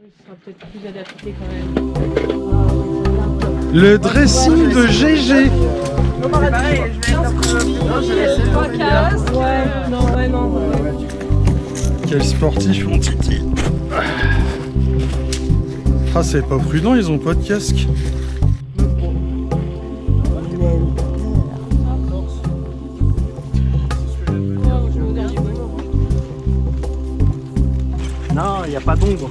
Ce sera peut-être plus adapté quand même. Le dressing de GG. Quel sportif mon titi. Ah c'est pas prudent, ils ont pas de casque. Non, il n'y a pas d'ombre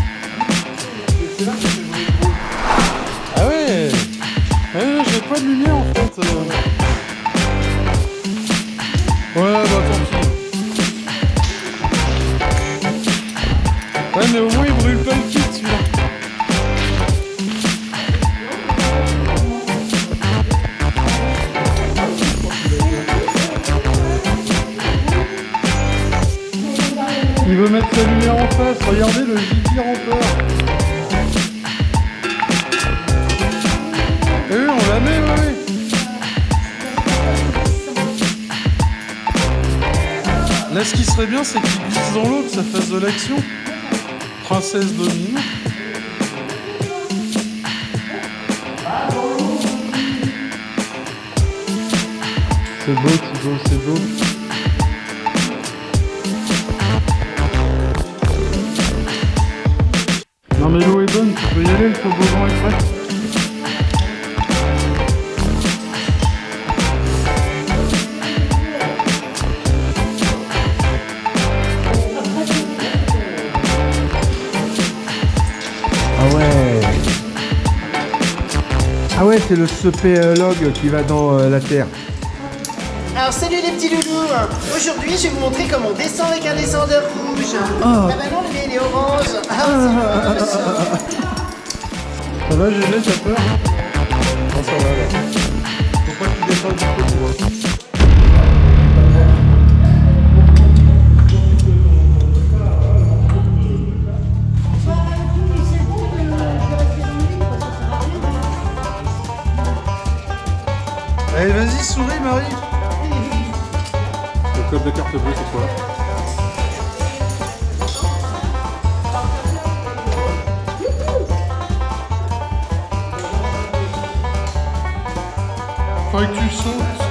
Ah ouais. Ouais, j'ai pas de lumière en fait. euh. Ouais bah tant pis. Ouais mais au moins il brûle pas le kit celui-là. Il veut mettre sa lumière en face, regardez le rampeur. Eh Ce qui serait bien, c'est qu'il glisse dans l'eau, que ça fasse de l'action. Princesse domine. C'est beau, Thibaut, c'est beau. Non mais l'eau est bonne, tu peux y aller, le toboggan est prêt. Ah ouais, c'est le spéologue qui va dans euh, la terre. Alors salut les petits loulous Aujourd'hui je vais vous montrer comment on descend avec un descendeur rouge. Ah bah non le mien il est orange. Ah, c'est Ça va peur Non ça va là. Faut pas que tu descendes du coup, souris Marie Le code de carte bleue c'est quoi Faudrait que tu sautes.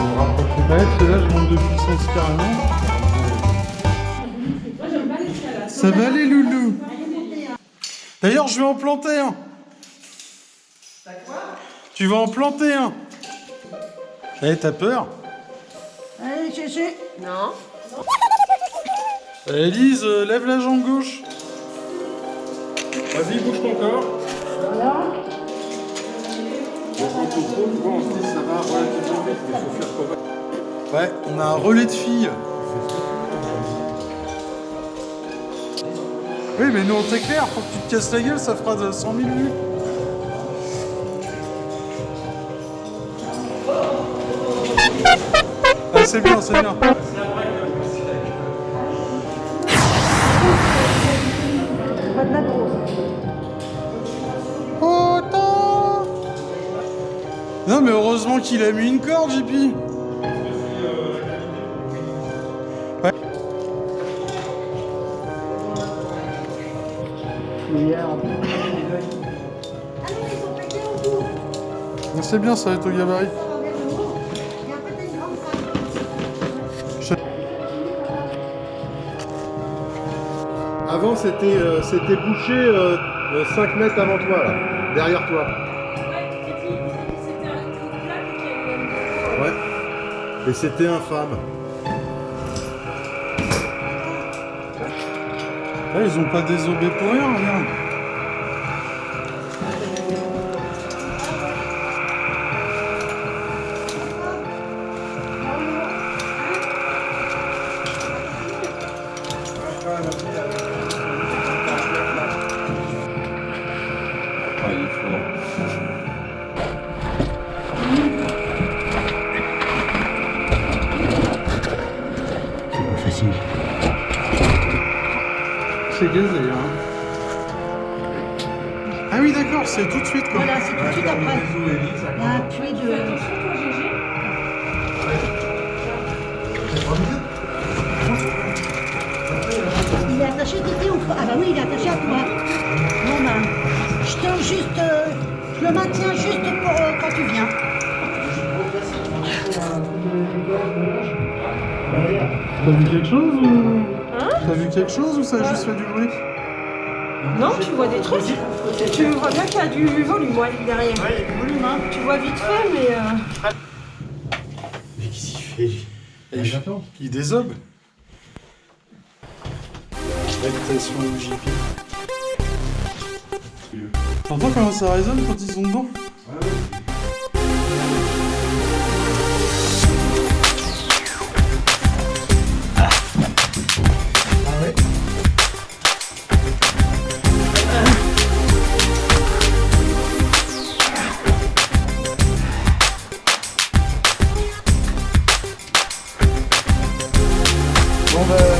On va rapprocher. Ouais, celui-là, je monte de puissance carrément. Ça va aller, loulou D'ailleurs, je vais en planter un. Tu vas en planter un. Eh, t'as peur Allez Chéché Non. Elise, euh, lève la jambe gauche. Vas-y, bouge ton corps. Ouais, on a un relais de filles. Oui, mais nous on t'éclaire, faut que tu te casses la gueule, ça fera de 100 000 vues. Ah, c'est bien, c'est bien. Non, mais heureusement qu'il a mis une corde, JP. Ouais. C'est bien, ça va être au gabarit. Avant, c'était euh, bouché euh, 5 mètres avant toi, là, derrière toi. Et c'était infâme. Ah, ils ont pas désobé pour rien, regarde. C'est gazé, hein. Ah oui, d'accord, c'est tout de suite, quoi. Voilà, c'est tout de suite après. Y a puits de... Il est attaché Titi ou pas Ah bah oui, il est attaché à toi. Bon ben, je te juste... euh, je le maintiens juste pour euh, quand tu viens. T'as vu quelque chose ou... T'as vu quelque chose ou ça a juste fait du bruit Non, tu vois des trucs. Tu vois bien qu'il y a du volume ouais, derrière. Ouais, il y a du volume, hein. Tu vois vite fait, mais. euh, Mais qu'est-ce qu'il fait, lui Eh, j'attends. Il désobe. Habitation JP. T'entends comment ça résonne quand ils sont dedans? Bon bah... Salut